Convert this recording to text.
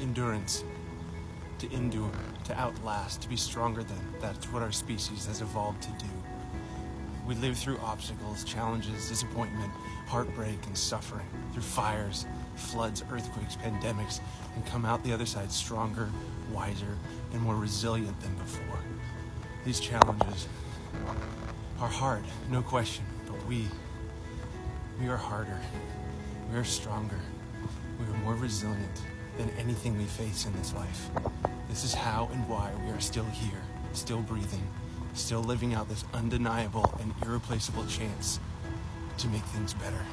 endurance, to endure, to outlast, to be stronger than. That's what our species has evolved to do. We live through obstacles, challenges, disappointment, heartbreak, and suffering, through fires, floods, earthquakes, pandemics, and come out the other side stronger, wiser, and more resilient than before. These challenges are hard, no question, but we, we are harder, we are stronger, we are more resilient than anything we face in this life. This is how and why we are still here, still breathing, still living out this undeniable and irreplaceable chance to make things better.